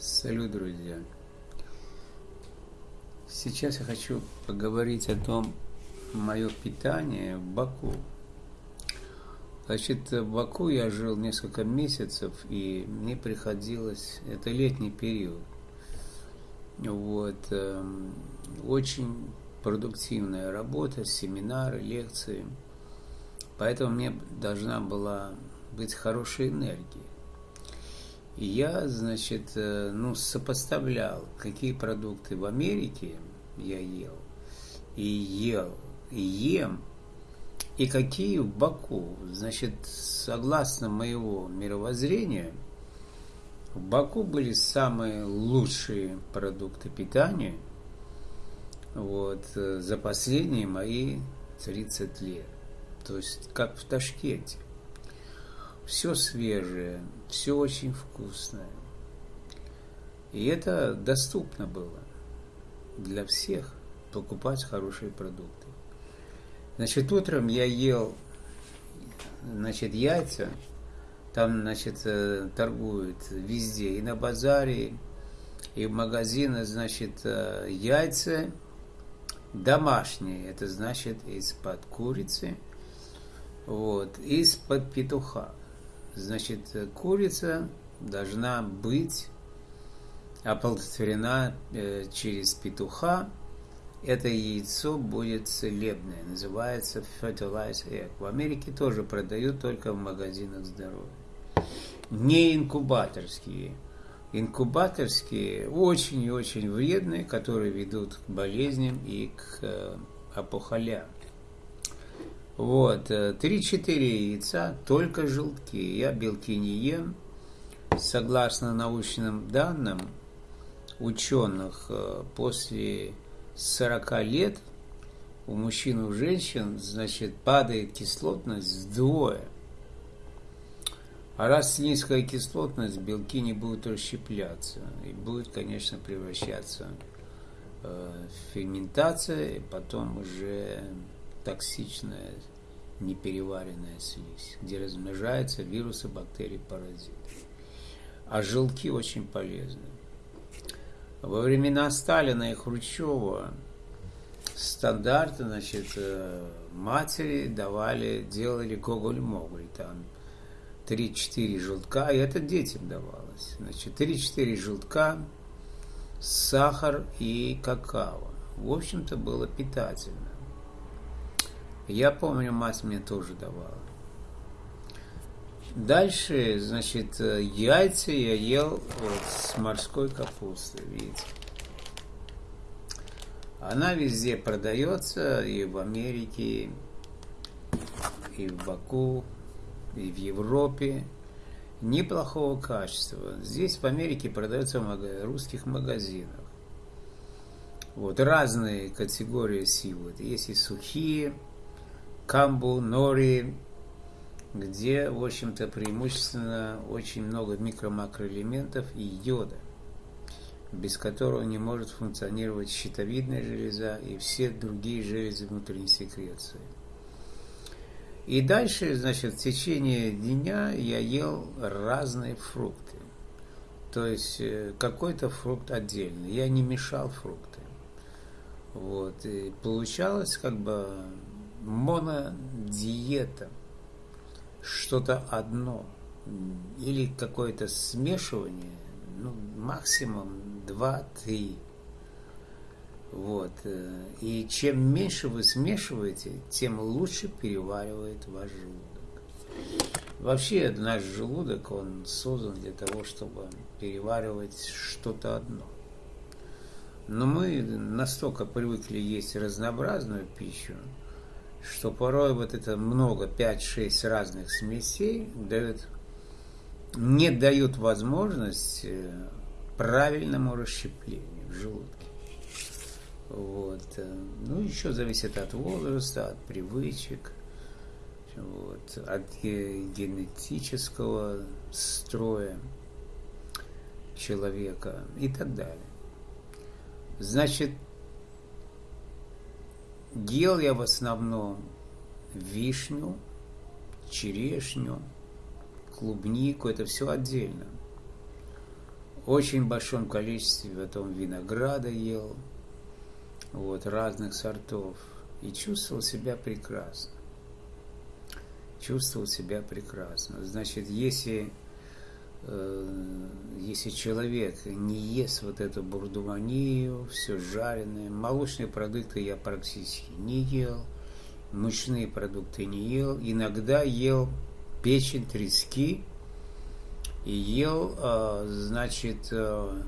Салют, друзья! Сейчас я хочу поговорить о том, мое питание в Баку. Значит, в Баку я жил несколько месяцев, и мне приходилось, это летний период, вот, эм, очень продуктивная работа, семинары, лекции, поэтому мне должна была быть хорошая энергия. Я, значит, э, ну, сопоставлял, какие продукты в Америке я ел, и ел, и ем, и какие в Баку. Значит, согласно моего мировоззрения, в Баку были самые лучшие продукты питания вот, э, за последние мои 30 лет. То есть, как в Ташкенте. Все свежее, все очень вкусное. И это доступно было для всех покупать хорошие продукты. Значит, утром я ел, значит, яйца, там, значит, э, торгуют везде, и на базаре, и в магазинах, значит, э, яйца домашние, это значит из-под курицы, вот, из-под петуха. Значит, курица должна быть оплодотворена э, через петуха. Это яйцо будет целебное, называется fertilized egg. В Америке тоже продают только в магазинах здоровья. Не инкубаторские. Инкубаторские очень и очень вредные, которые ведут к болезням и к э, опухолям. Вот, 3-4 э, яйца, только желтки. Я белки не ем. Согласно научным данным ученых, э, после 40 лет у мужчин и у женщин, значит, падает кислотность вдвое. А раз низкая кислотность, белки не будут расщепляться и будет, конечно, превращаться э, в ферментация, и потом уже токсичная непереваренная слизь, где размножаются вирусы, бактерии, паразиты. А желтки очень полезны. Во времена Сталина и Хрущева стандарты, значит, э, матери давали, делали гоголь-моголь, там 3-4 желтка, и это детям давалось. Значит, 3-4 желтка, сахар и какао. В общем-то, было питательно. Я помню, мать мне тоже давала. Дальше, значит, яйца я ел вот с морской капустой, видите. Она везде продается, и в Америке, и в Баку, и в Европе. Неплохого качества. Здесь в Америке продается в русских магазинах. Вот разные категории сил. Есть и сухие, камбу, нори, где, в общем-то, преимущественно очень много микро-макроэлементов и йода, без которого не может функционировать щитовидная железа и все другие железы внутренней секреции. И дальше, значит, в течение дня я ел разные фрукты. То есть э, какой-то фрукт отдельный. Я не мешал фрукты. Вот. И получалось как бы монодиета, что-то одно, или какое-то смешивание, ну, максимум 2-3. Вот. Э, и чем меньше вы смешиваете, тем лучше переваривает ваш желудок. Вообще наш желудок, он создан для того, чтобы переваривать что-то одно. Но мы настолько привыкли есть разнообразную пищу, что порой вот это много, 5-6 разных смесей дают, не дают возможность э, правильному расщеплению в желудке. Вот. Э, ну, еще зависит от возраста, от привычек, вот, от генетического строя человека и так далее. Значит, Ел я в основном вишню, черешню, клубнику, это все отдельно. очень большом количестве потом винограда ел, вот, разных сортов, и чувствовал себя прекрасно. Чувствовал себя прекрасно. Значит, если, если человек не ест вот эту бурдуманию, все жареное, молочные продукты я практически не ел, мучные продукты не ел, иногда ел печень трески, и ел, а, значит, а,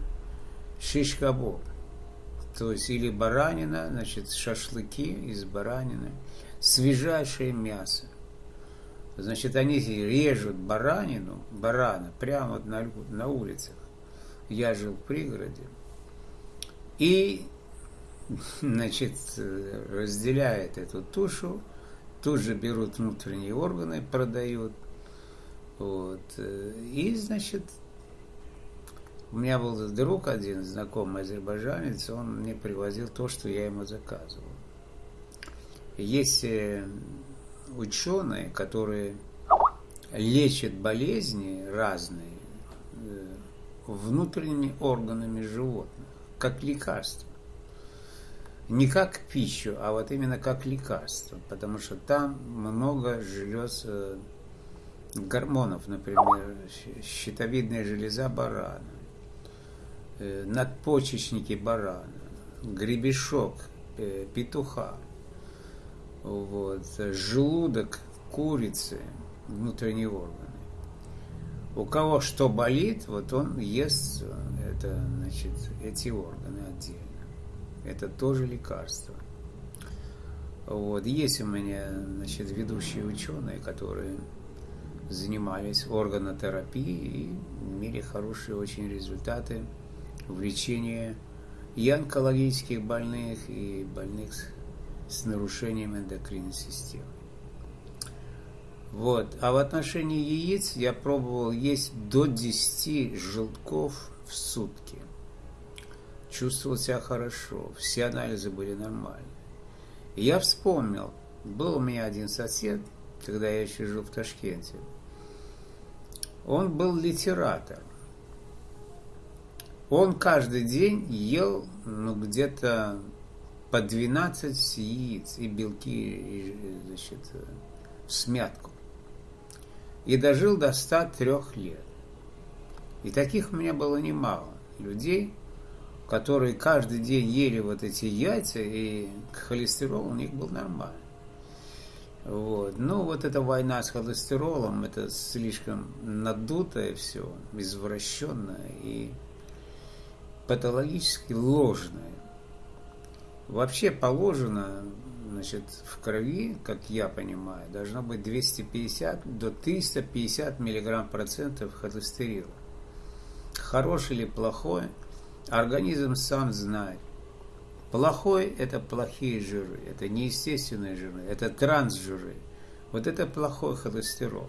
шиш кабоб. То есть или баранина, значит, шашлыки из баранины, свежайшее мясо. Значит, они режут баранину, барана, прямо на, на улицах. Я жил в пригороде. И, значит, разделяет эту тушу, тут же берут внутренние органы, продают – вот. И, значит, у меня был друг один, знакомый азербайджанец, он мне привозил то, что я ему заказывал. Есть э, ученые, которые лечат болезни разные э, внутренними органами животных, как лекарство. Не как пищу, а вот именно как лекарство, потому что там много желез гормонов, например, щитовидная железа барана, э, надпочечники барана, гребешок э, петуха, вот, желудок курицы, внутренние органы. У кого что болит, вот он ест это, значит, эти органы отдельно. Это тоже лекарство. Вот. Есть у меня значит, ведущие ученые, которые занимались органотерапией и имели хорошие очень результаты в лечении и онкологических больных, и больных с нарушением эндокринной системы. Вот. А в отношении яиц я пробовал есть до 10 желтков в сутки. Чувствовал себя хорошо, все анализы были нормальные. И я вспомнил, был у меня один сосед, когда я еще жил в Ташкенте, он был литератор. Он каждый день ел ну, где-то по 12 яиц и белки и, значит, в смятку. И дожил до 103 лет. И таких у меня было немало людей, которые каждый день ели вот эти яйца, и холестерол у них был нормальный. Вот. Ну, вот эта война с холестеролом, это слишком надутое все, извращенное и патологически ложное. Вообще положено, значит, в крови, как я понимаю, должно быть 250 до 350 миллиграмм процентов холестерина. Хороший или плохой, организм сам знает. Плохой – это плохие жиры, это неестественные жиры, это трансжиры. Вот это плохой холестерол.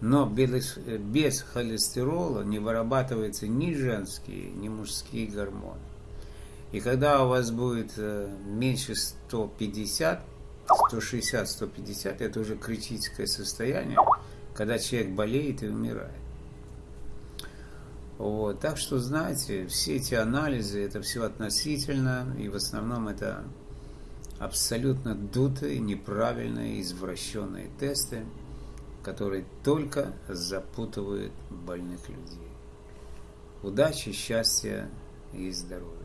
Но без, без холестерола не вырабатываются ни женские, ни мужские гормоны. И когда у вас будет э, меньше 150, 160-150, это уже критическое состояние, когда человек болеет и умирает. Вот. Так что, знаете, все эти анализы, это все относительно, и в основном это абсолютно дутые, неправильные, извращенные тесты, которые только запутывают больных людей. Удачи, счастья и здоровья!